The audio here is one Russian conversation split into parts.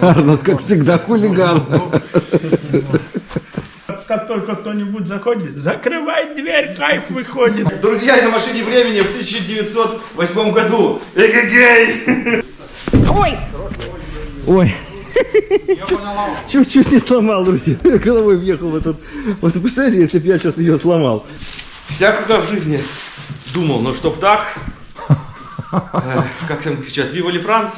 Арнос, как всегда, хулиган. Как только кто-нибудь заходит, закрывай дверь, кайф выходит. Друзья, на машине времени в 1908 году. Эгегей! Ой! Ой. Чуть-чуть не сломал, друзья. Головой въехал в этот... Вот представляете, если бы я сейчас ее сломал. Всякого в жизни думал, но чтоб так... Э, как там кричат, Вива ли Франц?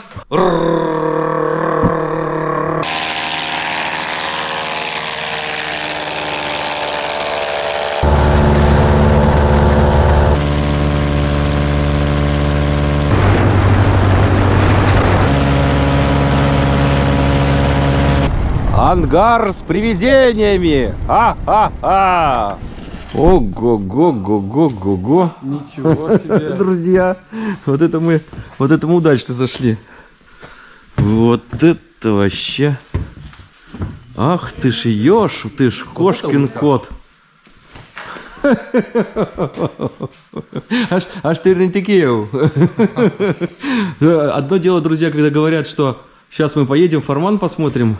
Ангар с привидениями! А-а-а! Ого-го-го-го-го-го! Ничего себе. Друзья, вот это мы, вот это мы удачно зашли. Вот это вообще. Ах ты ж ешь, ты ж кошкин кот. Аж, аж ты такие. Одно дело, друзья, когда говорят, что сейчас мы поедем, форман посмотрим.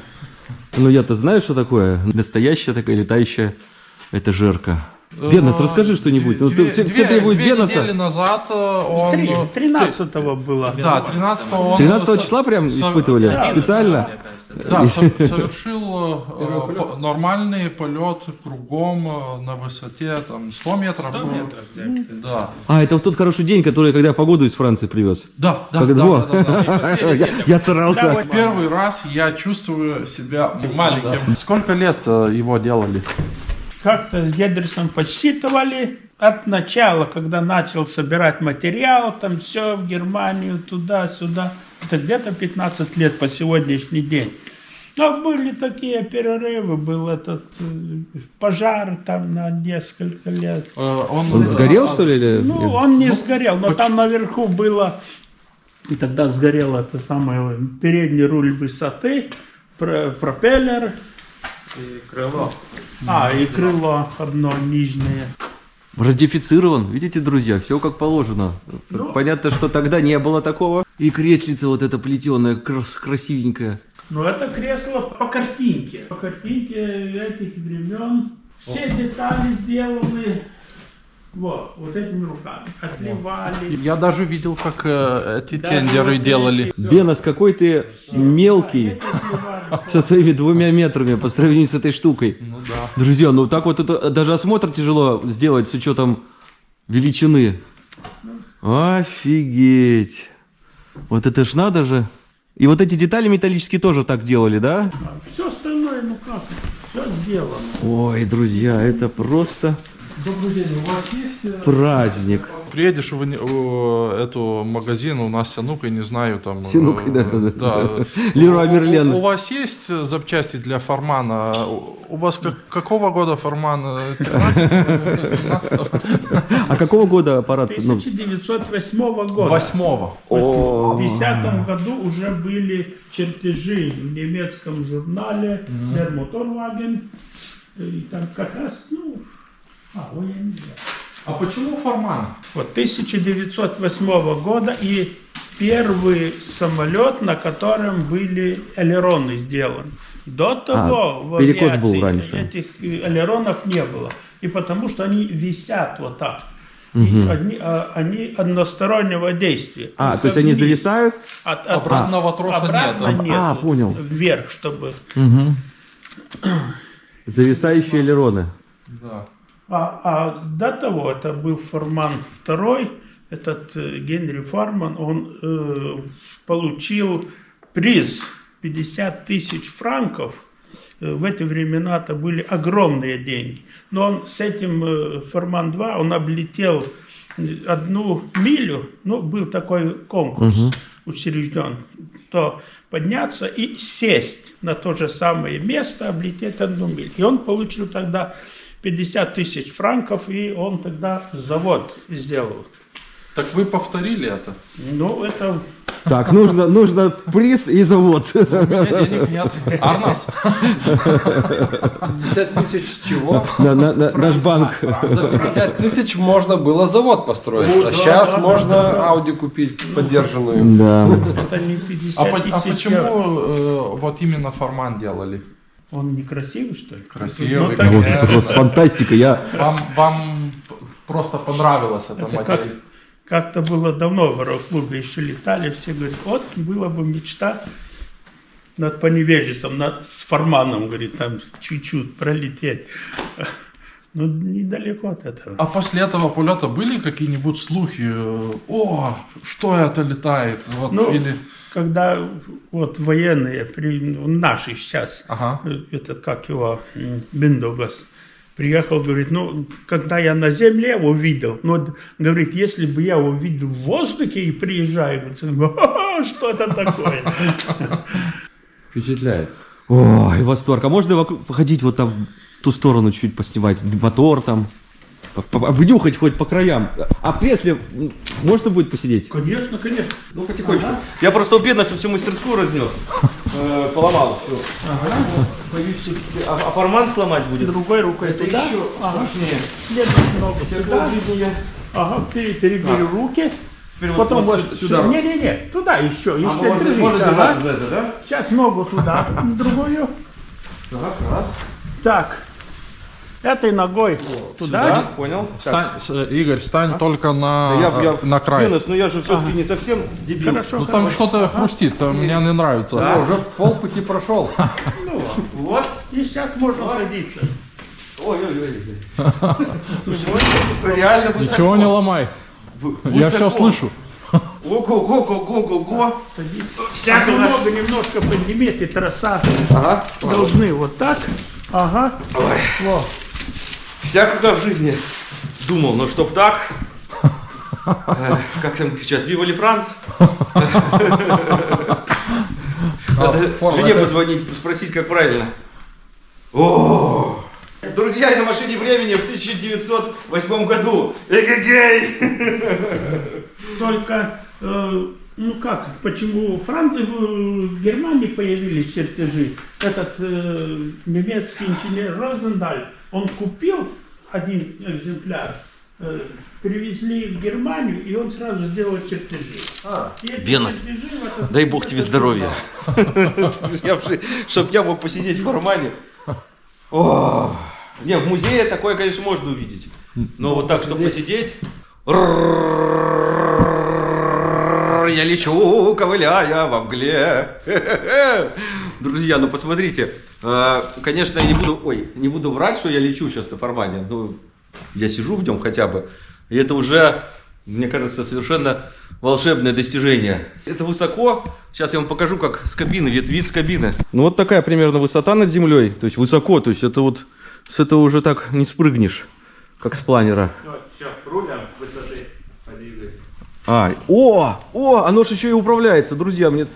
Ну я-то знаю, что такое. Настоящая такая летающая этажерка. Бенос, расскажи что-нибудь. Ну, Две, все, все две- требуют две недели Беноса. назад э, он... Три- э, 13-го было. Да, 13 он... 13 со- числа прям со- испытывали? Специально? Да, со- совершил э, нормальный полет кругом э, на высоте там 100 метров. 100 метров, да. А, это вот тот хороший день, который, когда погоду из Франции привез. Да, да, Когда- да, да, да, да. Я, я старался. Первый раз я чувствую себя маленьким. Сколько лет его делали? Как-то с Гедерсом подсчитывали от начала, когда начал собирать материал, там все в Германию, туда-сюда. Это где-то 15 лет по сегодняшний день. Но были такие перерывы, был этот э, пожар там на несколько лет. Э, Он сгорел, что ли? Или... Ну, он не сгорел, но там наверху было, и тогда сгорел это самое, передний руль высоты, про- пропеллер. И крыло. А, и крыло одно нижнее. Радифицирован. Видите, друзья, все как положено. Ну. Понятно, что тогда не было такого. И креслица вот эта плетеная, крас- красивенькая. Но это кресло по картинке. По картинке этих времен. Все детали сделаны вот, вот этими руками. Отливали. Я даже видел, как э, эти Да, тендеры вот делали. эти. Бенос, какой ты мелкий Эти отливали. со своими двумя метрами по сравнению с этой штукой. Ну да. Друзья, ну так вот это даже осмотр тяжело сделать с учетом величины. Офигеть. Вот это ж надо же. И вот эти детали металлические тоже так делали, да? Все остальное, ну как, все сделано. Ой, друзья, это просто Добрый день, у вас есть... праздник. Приедешь в, в эту магазин, у нас Синук, я не знаю, там... Синук, э, да, да, да, да. Леруа У- у- Мерлен. У, вас есть э, запчасти для формана? У вас как- какого года форман? Э, 13 17 А какого года аппарат? Ну, 1908 года. Восьмого. В 2010 году уже были чертежи в немецком журнале Der Motorwagen. И там как раз, ну, а, ой, я не знаю. А почему форман? Вот 1908 года и первый самолет, на котором были элероны сделаны. До того в А, был авиации раньше. этих э, элеронов не было. И потому что они висят вот так. И они, а, они одностороннего действия. А, Только то есть они зависают? От- от- Обратного троса обратно нет. нет. А, понял. Вверх, чтобы... Зависающие элероны. Да. А, а до того это был Форман второй, этот э, Генри Фарман, он э, получил приз 50 тысяч франков. Э, В эти времена это были огромные деньги. Но он с этим э, Форман 2, он облетел одну милю, ну, был такой конкурс учрежден, то подняться и сесть на то же самое место, облететь одну милю. И он получил тогда 50 тысяч франков, и он тогда завод сделал. Так вы повторили это? Ну, это Так, нужно, нужно приз и завод. У меня денег нет. Арнас. 50 тысяч чего? На, на- на- наш банк. За 50 тысяч можно было завод построить. Ну, а да, сейчас да, можно Audi купить поддержанную. Да. Это не 50 А, а тысяч почему евро. э, вот именно форман делали? Он не красивый, что ли? Красивый, Ну, так, э, это просто фантастика. Я Вам, вам просто понравилась эта Это как, модель? как-то было давно в аэроклубе еще летали, все говорят, вот была бы мечта над Поневежесом, над, с Форманом, говорит, там чуть-чуть пролететь. Ну, недалеко от этого. А после этого полета были какие-нибудь слухи? О, что это летает? Вот, Ну, или... когда вот военные, при, ну, наши сейчас, Ага. этот, как его, Биндогас, приехал, говорит, ну, когда я на земле его видел, ну, говорит, если бы я его видел в воздухе и приезжаю, говорит, «Ха-ха, что это такое? Впечатляет. Ой, восторг. А можно походить вот там в ту сторону чуть поснимать? Мотор там. Обнюхать хоть по краям. А в кресле можно будет посидеть? Конечно, конечно. Ну, потихонечку. Я просто у бедности всю мастерскую разнес. Э, Поломал все. Боюсь, что- а, а форман сломать будет? Другой рукой Это еще Ага. страшнее. Всегда в жизни я... Ага, пере- перебери руки. Теперь Потом вот вот, сю- сюда. Не-не-не, туда еще, А, еще можно, держись, можно ага. держаться за это, да? Сейчас ногу туда, другую. Так, раз. Так, этой ногой туда. Да, понял. Стань, с- Игорь, стань только на, Я, я, э, на край. Денис, ну я же все-таки не совсем дебил. Хорошо, Ну там что-то хрустит, там мне не нравится. Да. Уже полпути прошел. Вот, и сейчас можно садиться. Ой-ой-ой. Реально высоко. Ничего не ломай. Я все слышу. Ого-го-го-го-го-го. Садись. Всякого. Немного, немножко поднимите, троса Ага. должны вот так. Ага. Ой. Всякого в жизни думал, но чтоб так. Э, Как там кричат, Вива ли Франц? Надо форма жене позвонить, спросить, как правильно. О! Друзья, и на машине времени в 1908 году. Эгегей! Только, э, ну как, почему Франк... в Германии появились чертежи? Этот э, немецкий инженер Розендаль, он купил один экземпляр, э, привезли в Германию, и он сразу сделал чертежи. В этот- Дай бог тебе здоровья. Чтоб я мог посидеть в формане. О, Не, в музее такое, конечно, можно увидеть. Но вот так, чтобы посидеть. Я лечу, ковыляя во мгле. Друзья, ну посмотрите. Э, Конечно, я не буду, ой, не буду врать, что я лечу сейчас на формате. Ну, я сижу в нем хотя бы. И это уже, мне кажется, совершенно волшебное достижение. Это высоко. Сейчас я вам покажу, как с кабины, вид, вид с кабины. Ну вот такая примерно высота над землей. То есть высоко, то есть это вот с этого уже так не спрыгнешь, как с планера. Рулем высоты подвигай. А, о, о, оно же еще и управляется, друзья, мне...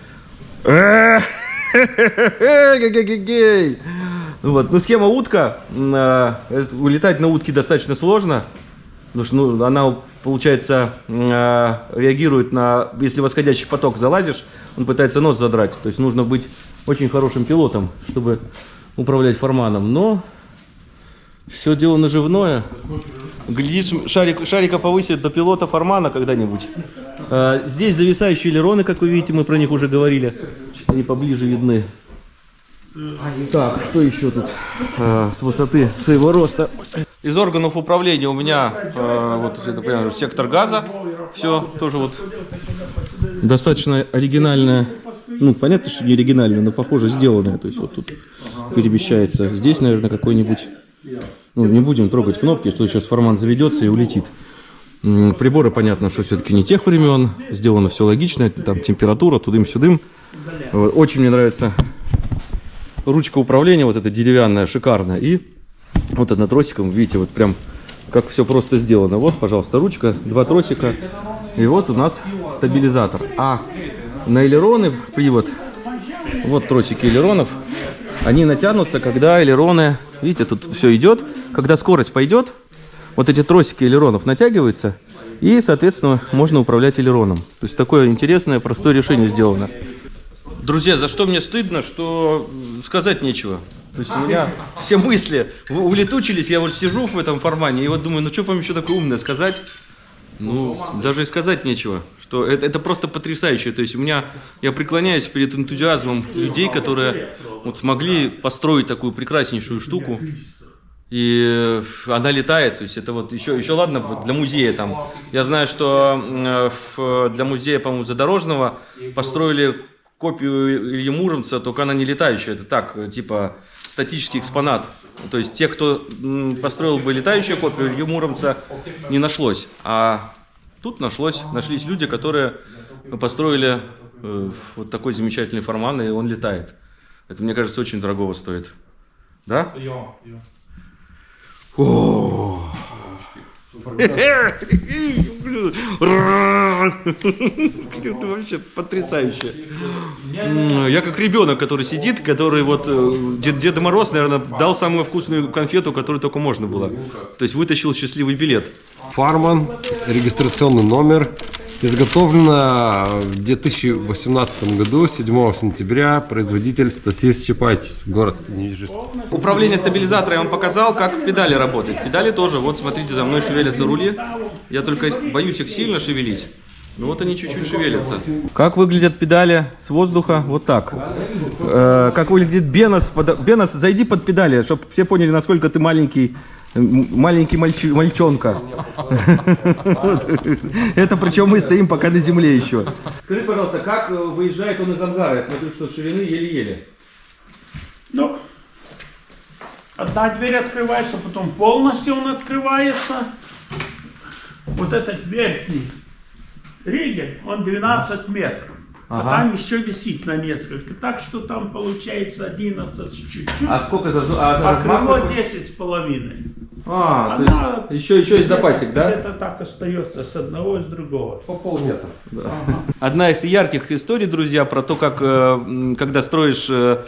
Э, Гей-гей-гей-гей. Вот, ну схема утка, а, это- улетать на утке достаточно сложно, потому что ну, она, получается, а, реагирует на, если восходящий поток залазишь, он пытается нос задрать, то есть нужно быть очень хорошим пилотом, чтобы управлять форманом, но все дело наживное. Глядишь, шарик, шарика повысит до пилота формана когда-нибудь. А, здесь зависающие элероны, как вы видите, мы про них уже говорили. Сейчас они поближе видны. Так, что еще тут а, с высоты своего роста? Из органов управления у меня а, вот это понимаю, сектор газа. Все тоже вот достаточно оригинальное. Ну, понятно, что не оригинальное, но похоже сделанное. То есть вот тут перемещается. Здесь, наверное, какой-нибудь ну, не будем трогать кнопки, что сейчас формат заведется и улетит. Приборы, понятно, что все-таки не тех времен. Сделано все логично. Там температура, тудым-сюдым. Вот, Очень мне нравится ручка управления, вот эта деревянная, шикарная. И вот это тросиком, видите, вот прям как все просто сделано. Вот, пожалуйста, ручка, два тросика. И вот у нас стабилизатор. А на элероны привод, вот тросики элеронов, они натянутся, когда элероны, видите, тут все идет, когда скорость пойдет, вот эти тросики элеронов натягиваются, И, соответственно, можно управлять элероном. То есть такое интересное, простое решение сделано. Друзья, за что мне стыдно, что сказать нечего. То есть у меня все мысли улетучились, я вот сижу в этом формане и вот думаю, ну что вам еще такое умное сказать? Ну, даже и сказать нечего. Что это, это просто потрясающе. То есть у меня, я преклоняюсь перед энтузиазмом людей, которые вот смогли построить такую прекраснейшую штуку. И она летает, то есть это вот еще, еще ладно для музея там. Я знаю, что э, для музея, по-моему, Задорожного построили копию Ильи Муромца, только она не летающая, это так, э, типа статический экспонат. То есть те, кто построил бы летающую копию Ильи Муромца, не нашлось. А тут нашлось, нашлись люди, которые построили э, вот такой замечательный форман, и он летает. Это, мне кажется, очень дорогого стоит. Да? Йо. Это вообще потрясающе. Я как ребенок, который сидит, который вот э, Дед, Деда Мороз, наверное, дал самую вкусную конфету, которую только можно было. То есть вытащил счастливый билет. Фарман, регистрационный номер. Изготовлено в 2018 году, 7 сентября, производитель Стасис Чапайтис, город Нижесть. Управление стабилизатора я вам показал, как педали работают. Педали тоже, вот смотрите, за мной шевелятся рули. Я только боюсь их сильно шевелить. Ну вот они чуть-чуть шевелятся. Как выглядят педали с воздуха? Вот так. Э, как выглядит Бенос? Под- Бенос, зайди под педали, чтобы все поняли, насколько ты маленький, маленький мальчи- мальчонка. Это причем мы стоим пока на земле еще. Скажи, пожалуйста, как э, выезжает он из ангара? Я смотрю, что ширины еле-еле. Ну, одна дверь открывается, потом полностью он открывается. Вот этот верхний ригель, он 12 метров. А Ага. там еще висит на несколько. Так что там получается 11 с чуть-чуть. А сколько за а, А размах крыло какой? 10 с половиной. А, то Она есть еще, еще есть запасик, да? Это так остается с одного и с другого. По полметра. Одна из ярких историй, друзья, про то, как э, когда строишь э,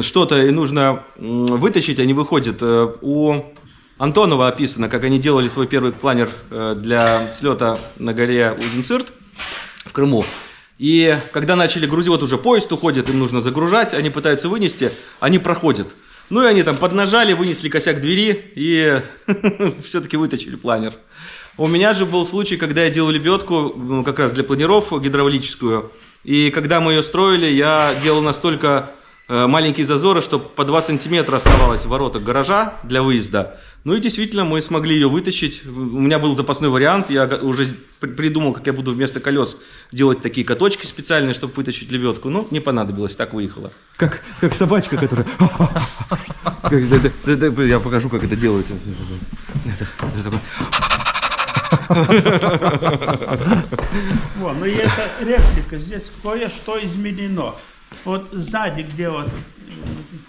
что-то и нужно вытащить, они выходят. Э, У Антонова описано, как они делали свой первый планер для слета на горе Узенцирт в Крыму. И когда начали грузить, вот уже поезд уходит, им нужно загружать, они пытаются вынести, они проходят. Ну и они там поднажали, вынесли косяк двери и все-таки вытащили планер. У меня же был случай, когда я делал лебедку, ну, как раз для планиров гидравлическую. И когда мы ее строили, я делал настолько э, маленькие зазоры, что по 2 сантиметра оставалось в воротах гаража для выезда. Ну и действительно, мы смогли ее вытащить. У меня был запасной вариант, я уже при- придумал, как я буду вместо колес делать такие каточки специальные, чтобы вытащить лебедку. Ну, не понадобилось, так выехала. Как, как собачка, которая... Я покажу, как это делают. Вот, ну и это реплика, здесь кое-что изменено. Вот сзади, где вот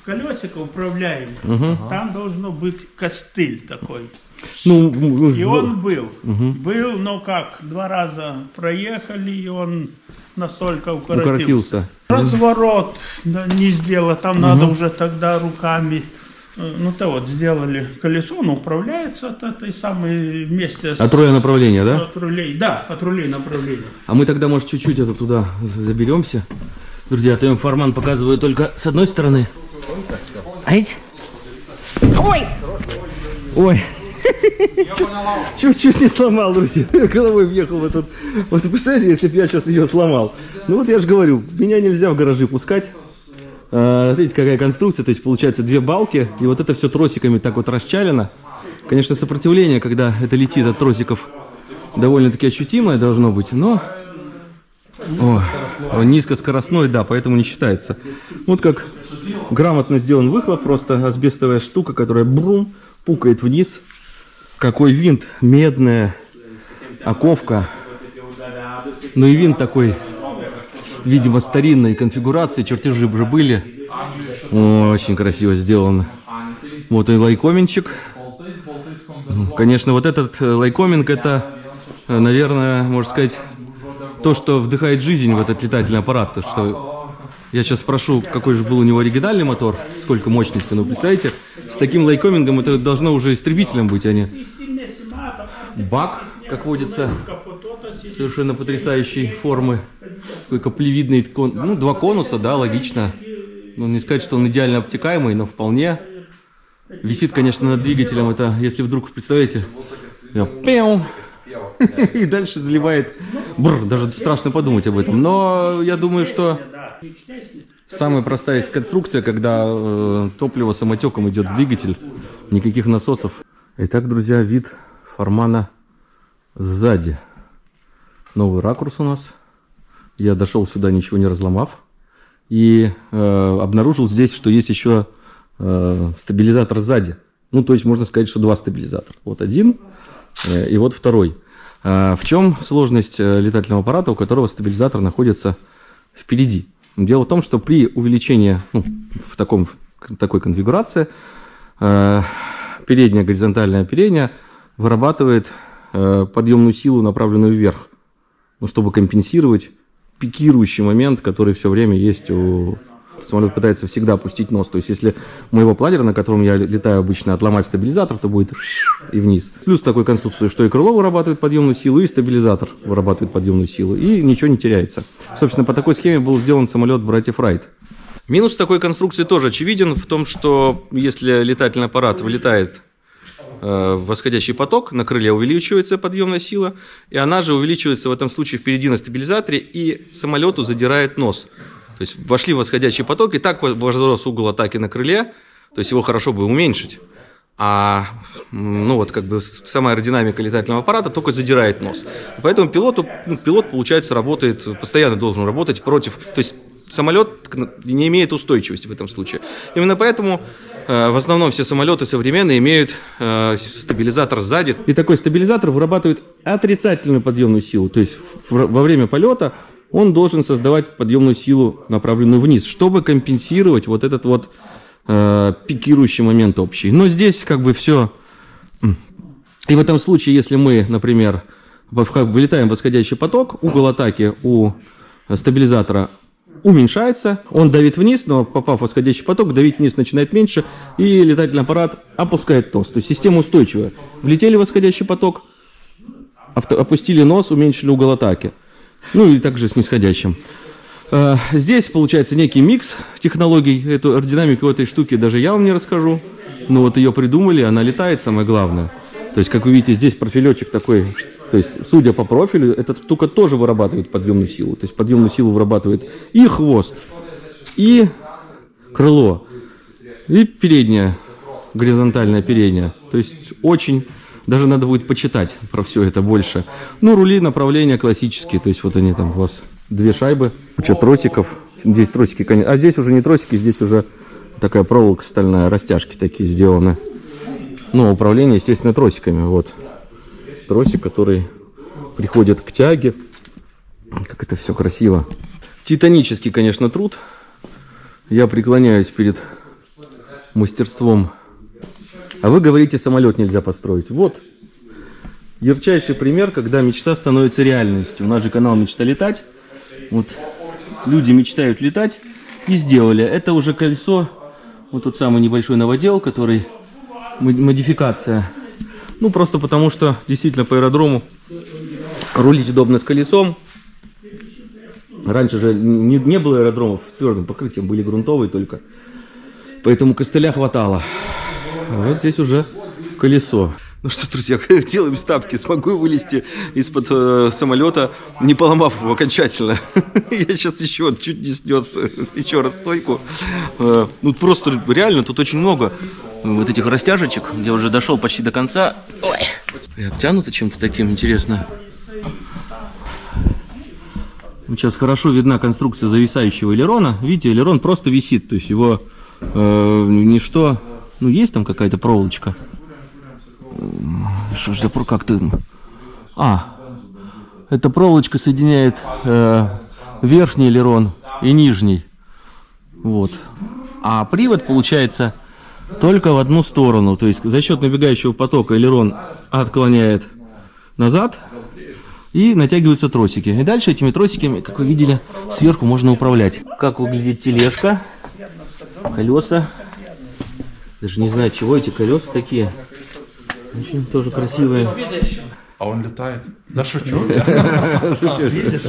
колесико управляемое, там должно быть костыль такой. Ну, И он был. Был, но как, два раза проехали, и он настолько укоротился. укоротился. Разворот да, не сделал, там надо уже тогда руками. э, Ну то вот сделали колесо, он управляется от этой самой вместе с А трое направления, да? от рулей. Да, от рулей направления. А мы тогда, может, чуть-чуть это туда заберемся. Друзья, а то я им форман показываю только с одной стороны. Ать! Ой! Ой! Чуть-чуть не сломал, друзья. Головой въехал в этот... Вот представляете, если бы я сейчас ее сломал. Ну вот я же говорю, меня нельзя в гаражи пускать. А, Смотрите, какая конструкция. То есть, получается, две балки, и вот это все тросиками так вот расчалено. Конечно, сопротивление, когда это летит от тросиков, довольно-таки ощутимое должно быть, но... О, он низкоскоростной, да, поэтому не считается. Вот как грамотно сделан выхлоп, просто асбестовая штука, которая брум, пукает вниз. Какой винт, медная оковка. Ну и винт такой, видимо, старинной конфигурации, чертежи уже были. О, очень красиво сделано. Вот и лайкоменчик. Конечно, вот этот э, лайкоминг, это, э, наверное, можно сказать, то, что вдыхает жизнь в этот летательный аппарат. То, что я сейчас спрошу, какой же был у него оригинальный мотор, сколько мощности. Ну, представляете, с таким лайкомингом это должно уже истребителем быть, а не... Бак как водится, совершенно потрясающей формы. Такой каплевидный, кон... ну, два конуса, да, логично. Ну, не сказать, что он идеально обтекаемый, но вполне. Висит, конечно, над двигателем. Это, если вдруг, представляете, пяу, и дальше заливает. Бррр, даже страшно подумать об этом. Но я думаю, что самая простая конструкция, когда э, топливо самотеком идет в двигатель, никаких насосов. Итак, друзья, вид формана сзади. Новый ракурс у нас. Я дошел сюда, ничего не разломав. И э, обнаружил здесь, что есть еще э, стабилизатор сзади. Ну, то есть можно сказать, что два стабилизатора. Вот один э, и вот второй. А в чем сложность э, летательного аппарата, у которого стабилизатор находится впереди? Дело в том, что при увеличении ну, в таком, такой конфигурации э, переднее горизонтальное оперение вырабатывает э, подъемную силу, направленную вверх, ну, чтобы компенсировать пикирующий момент, который все время есть у самолет пытается всегда опустить нос. То есть, если моего планера, на котором я летаю обычно, отломать стабилизатор, то будет и вниз. Плюс такой конструкции, что и крыло вырабатывает подъемную силу, и стабилизатор вырабатывает подъемную силу, и ничего не теряется. Собственно, по такой схеме был сделан самолет братьев Райт. Минус такой конструкции тоже очевиден в том, что если летательный аппарат вылетает э, восходящий поток, на крыле увеличивается подъемная сила, и она же увеличивается в этом случае впереди на стабилизаторе, и самолету задирает нос. То есть вошли восходящий поток, и так возрос угол атаки на крыле, то есть его хорошо бы уменьшить. А ну вот как бы сама аэродинамика летательного аппарата только задирает нос. Поэтому пилоту, ну, пилот, получается, работает, постоянно должен работать против, то есть самолет не имеет устойчивости в этом случае. Именно поэтому э, в основном все самолеты современные имеют э, стабилизатор сзади. И такой стабилизатор вырабатывает отрицательную подъемную силу. То есть в, во время полета он должен создавать подъемную силу, направленную вниз, чтобы компенсировать вот этот вот э, пикирующий момент общий. Но здесь как бы все... И в этом случае, если мы, например, вылетаем в восходящий поток, угол атаки у стабилизатора уменьшается, он давит вниз, но попав в восходящий поток, давить вниз начинает меньше, и летательный аппарат опускает нос. То есть система устойчивая. Влетели в восходящий поток, опустили нос, уменьшили угол атаки. Ну и также с нисходящим. Здесь получается некий микс технологий. Эту аэродинамику этой штуки даже я вам не расскажу. Но вот ее придумали, она летает, самое главное. То есть, как вы видите, здесь профилечек такой. То есть, судя по профилю, эта штука тоже вырабатывает подъемную силу. То есть, подъемную силу вырабатывает и хвост, и крыло, и передняя, горизонтальная передняя. То есть, очень даже надо будет почитать про все это больше. Ну, рули направления классические, то есть вот они там у вас две шайбы, куча тросиков. Здесь тросики, а здесь уже не тросики, здесь уже такая проволока стальная, растяжки такие сделаны. Ну, управление, естественно, тросиками. Вот тросик, который приходит к тяге. Как это все красиво. Титанический, конечно, труд. Я преклоняюсь перед мастерством а вы говорите, самолет нельзя построить. Вот, ярчайший пример, когда мечта становится реальностью. У нас же канал «Мечта летать». Вот, люди мечтают летать и сделали. Это уже колесо, вот тот самый небольшой новодел, который модификация. Ну, просто потому что действительно по аэродрому рулить удобно с колесом. Раньше же не, не было аэродромов с твердым покрытием, были грунтовые только. Поэтому костыля хватало. А вот здесь уже колесо. Ну что, друзья, делаем ставки. Смогу вылезти из-под э, самолета, не поломав его окончательно. Я сейчас еще чуть не снес еще раз стойку. Э, ну просто реально тут очень много вот этих растяжечек. Я уже дошел почти до конца. Ой. И обтянуто чем-то таким, интересно. Сейчас хорошо видна конструкция зависающего элерона. Видите, элерон просто висит. То есть его э, ничто ну, есть там какая-то проволочка? Что ж за как-то... А, эта проволочка соединяет э, верхний элерон и нижний. Вот. А привод получается только в одну сторону. То есть за счет набегающего потока элерон отклоняет назад и натягиваются тросики. И дальше этими тросиками, как вы видели, сверху можно управлять. Как выглядит тележка, колеса. Даже не знаю, чего эти колеса такие. Очень тоже красивые. А он летает. Да шучу. я.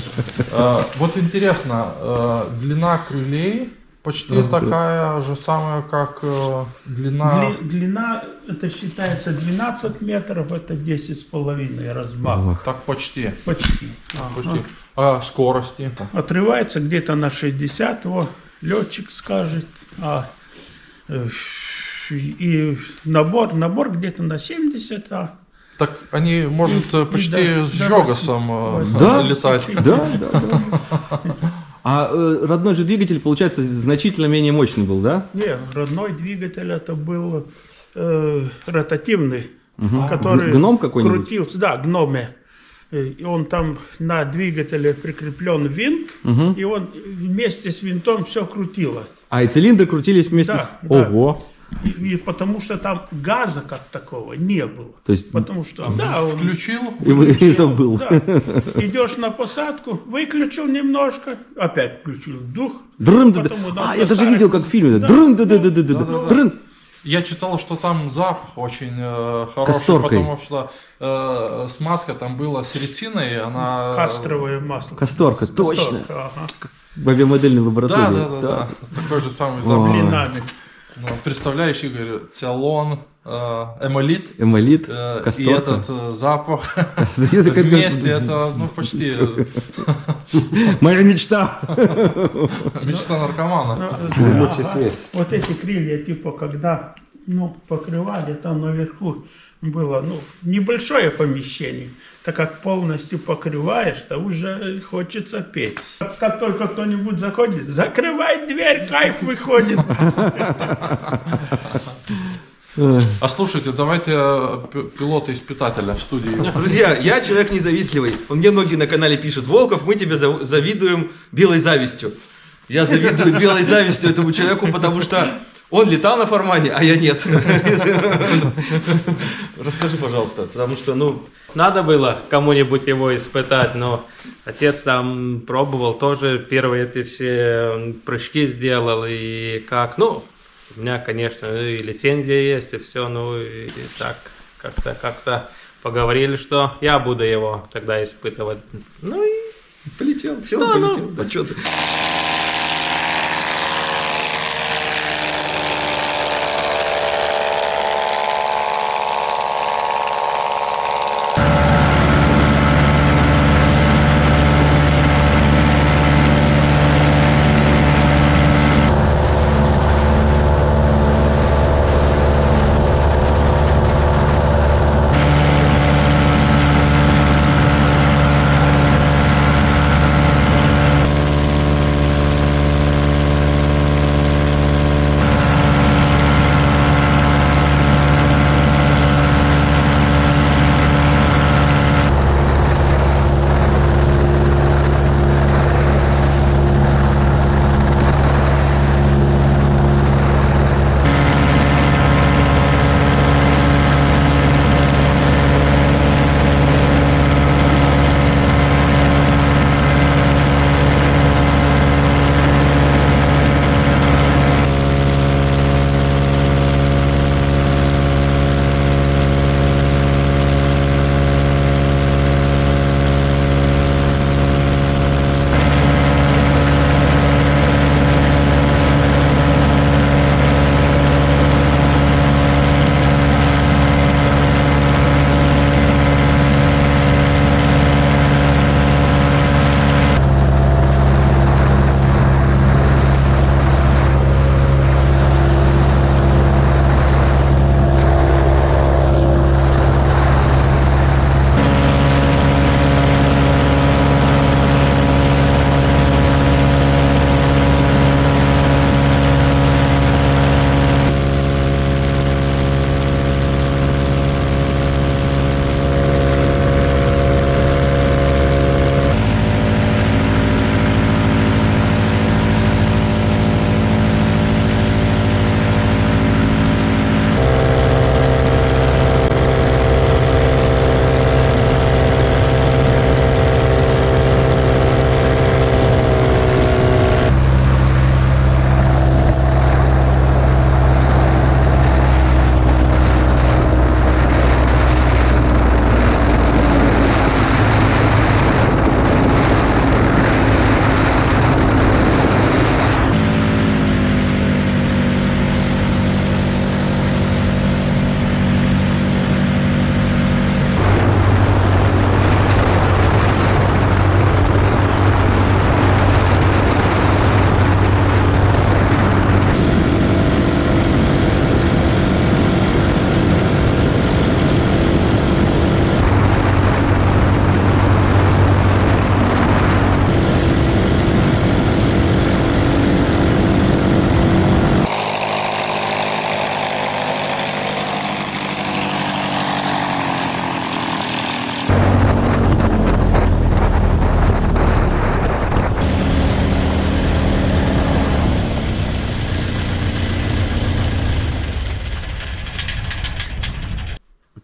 А, Вот интересно, э, длина крылей почти такая же самая, как э, длина... Дли- длина, это считается 12 метров, это 10 с половиной размах. Так почти. Почти. почти. А скорости? Отрывается где-то на 60, его летчик скажет. А, э, и набор, набор где-то на 70, а Так они, может, И- и почти да, с да, Жогасом э, Да? летать. Да, да, да. А э, родной же двигатель, получается, значительно менее мощный был, да? Не, родной двигатель это был э, ротативный, который Г- гном какой-нибудь? крутился, да, гноме. Э, И он там на двигателе прикреплен винт, и он вместе с винтом все крутило. А и цилиндры крутились вместе Да, с... да. Ого! И, и потому что там газа как такого не было. То есть Потому что, да, он Включил, и, вы- и включил, забыл. да. Идешь на посадку, выключил немножко, опять включил дух. Дрын, да, да. А, я даже видел, как в фильме. Да. Дрын, да, да, да, да, да, Ну, дрын. Я читал, что там запах очень э, хороший, Касторкой. потому что э, смазка там была с ретиной, она... Кастровое масло. Касторка, точно. Касторка, ага. В авиамодельной Да, лаборатории. да, да, да, Такой же самый запах. Блинами. Ну, представляешь, Игорь, циалон, э, эмолит Эмолит, э, и этот э, запах вместе, это ну почти Моя мечта. мечта наркомана. Ну, связь. Вот эти крылья, типа, когда ну, покрывали, там наверху было ну, небольшое помещение. Так как полностью покрываешь, то уже хочется петь. Как- только кто-нибудь заходит, закрывай дверь, кайф выходит. А слушайте, давайте э, п- пилота-испытателя в студии. Друзья, я человек независтливый. Мне многие на канале пишут, Волков, мы тебе зав- завидуем белой завистью. Я завидую белой завистью этому человеку, потому что он летал на формане, а я нет. Расскажи, пожалуйста, потому что, ну, Надо было кому-нибудь его испытать, но отец там пробовал тоже первые эти все прыжки сделал и как, ну, у меня, конечно, и лицензия есть и все, ну и так как-то как-то поговорили, что я буду его тогда испытывать. Ну и полетел, сел, Да, ну, полетел. А чё ты?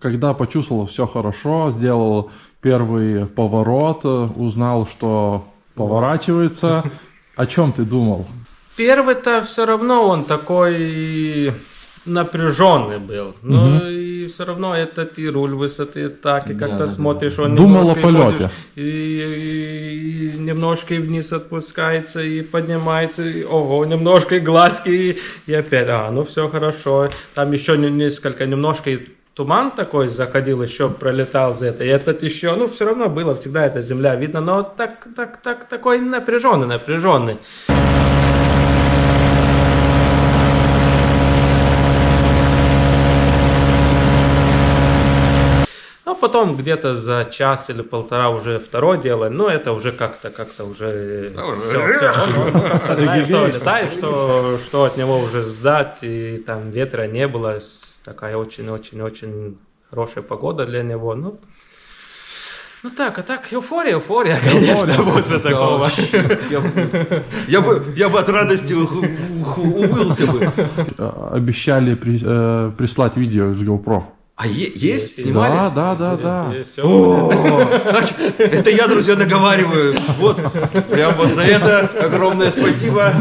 Когда почувствовал все хорошо, сделал первый поворот, э, узнал, что поворачивается, о чем ты думал? Первый-то все равно он такой напряженный был. Но и все равно этот и руль высоты так, и как-то смотришь, он Думал о полете. И, и- и немножко и вниз отпускается, и поднимается, и ого, немножко и глазки, и, и опять, а, ну все хорошо. Там еще не- несколько, немножко и туман такой заходил, еще пролетал за это. И этот еще, ну все равно было всегда эта земля видно, но так, так, так, такой напряженный, напряженный. Ну, потом где-то за час или полтора уже второе дело, но это уже как-то, как-то уже все, все. Знаешь, что летаешь, что, что от него уже сдать, и там ветра не было, такая очень-очень-очень хорошая погода для него, ну, ну так, а так, эуфория, эуфория, конечно, после такого. Я, бы- я бы, я бы от радости увылся бы. Э, Обещали при- э, прислать видео из GoPro. А есть? Снимали? Да, да, да, да. Это я, друзья, наговариваю. Вот, прям вот за это огромное спасибо.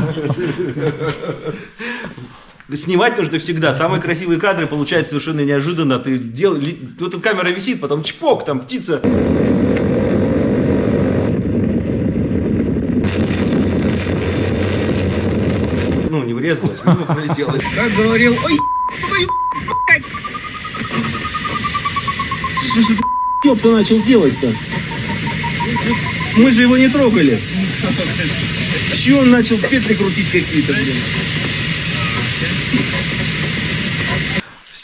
Снимать нужно всегда. Самые красивые кадры получаются совершенно неожиданно. Ты дел... Тут камера висит, потом чпок, там птица. Ну, не врезалась, мимо пролетела. Как говорил, ой, твою! Что же ты начал делать-то? Мы же его не трогали. Чего он начал петли крутить какие-то, блин?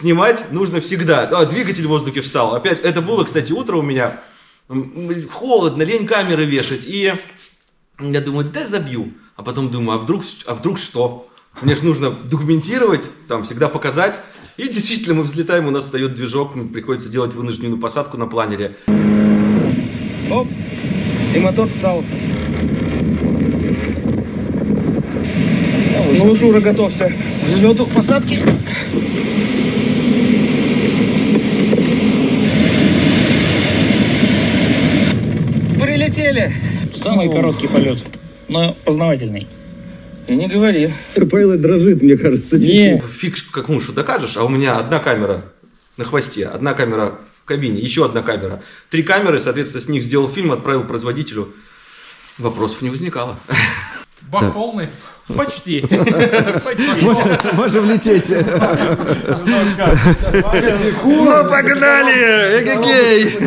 Снимать нужно всегда. А, двигатель в воздухе встал. Опять, это было, кстати, утро у меня. Холодно, лень камеры вешать. И я думаю, да забью. А потом думаю, а вдруг, а вдруг что? Мне же нужно документировать, там всегда показать. И действительно, мы взлетаем, у нас встает движок, приходится делать вынужденную посадку на планере. Оп, и мотор встал. Ну, Жура, готовься взлету, к посадке. Прилетели. Самый короткий полет, но познавательный. И не говори. Пайлот дрожит, мне кажется. Не, Фиг, как муж докажешь, а у меня одна камера на хвосте, одна камера в кабине, еще одна камера. Три камеры, соответственно, с них сделал фильм, отправил производителю. Вопросов не возникало. Бак полный? Почти. Можем лететь. Ну, погнали! Эгегей!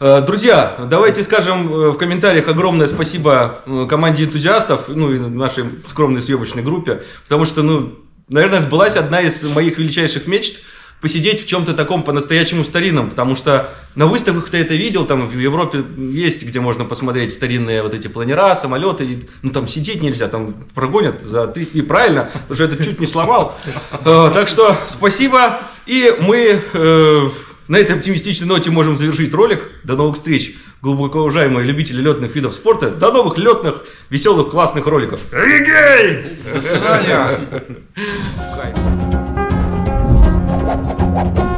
Э, Друзья, давайте скажем э, в комментариях огромное спасибо э, команде энтузиастов, ну и нашей скромной съемочной группе, потому что, ну, наверное, сбылась одна из моих величайших мечт посидеть в чем-то таком по-настоящему старинном, потому что на выставках ты это видел, там в Европе есть, где можно посмотреть старинные вот эти планера, самолеты, и, ну там сидеть нельзя, там прогонят за три, и правильно, что это чуть не сломал. Э, Так что спасибо, и мы э, на этой оптимистичной ноте можем завершить ролик. До новых встреч, глубоко уважаемые любители летных видов спорта. До новых летных, веселых, классных роликов. Эгегей! До свидания. Кайф.